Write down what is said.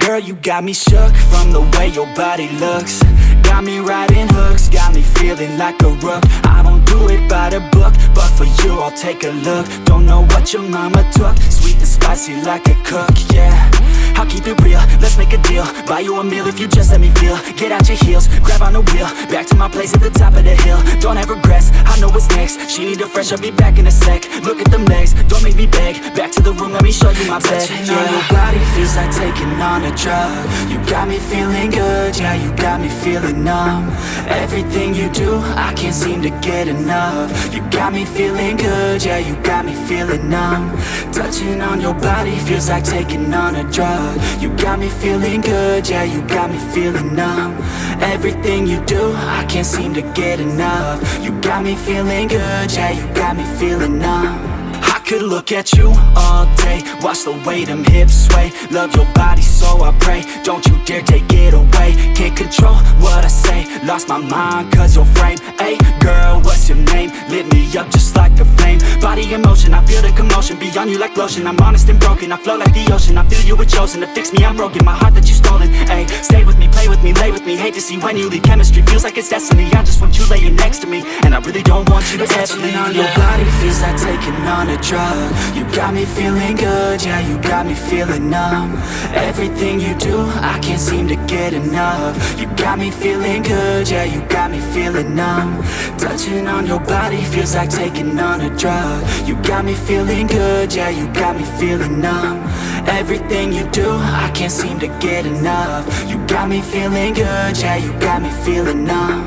Girl, you got me shook from the way your body looks. Got me riding hooks, got me feeling like a rook. I don't do it by the book, but for you I'll take a look. Don't know what your mama took, sweet spicy like a cook, yeah. I'll keep it real, let's make a deal. Buy you a meal if you just let me feel. Get out your heels, grab on the wheel. Back to my place at the top of the hill. Don't have regrets, I know what's next. She need a fresh, I'll be back in a sec. Look at them legs, don't make me beg. Back to the room, let me show you my bed Touching on your body feels like taking on a drug. You got me feeling good, yeah, you got me feeling numb. Everything you do, I can't seem to get enough. You got me feeling good, yeah, you got me feeling numb. Touching on your body feels like taking on a drug. You got me feeling good, yeah, you got me feeling numb. Everything you do, I can't seem to get enough. You got me feeling good, yeah, you got me feeling numb look at you all day. Watch the way them hips sway. Love your body so I pray. Don't you dare take it away. Can't control what I say. Lost my mind cause your frame. Hey girl, what's your name? Lit me up just like a flame. Body in motion, I feel the commotion. Beyond you like lotion. I'm honest and broken, I flow like the ocean. I feel you were chosen to fix me, I'm broken. My heart that you stolen, hey Stay with me, play with me, lay with me. Hate to see when you leave. Chemistry feels like it's destiny. I just want you laying next to me. And I really don't want you to ever leave on your body feels like taking on a drug. You got me feeling good, yeah, you got me feeling numb. Everything you do, I can't seem to get enough. You got me feeling good, yeah, you got me feeling numb. Touching on your body feels like taking on a drug. You got me feeling good, yeah, you got me feeling numb. Everything you do, I can't seem to get enough. You got me feeling good, yeah, you got me feeling numb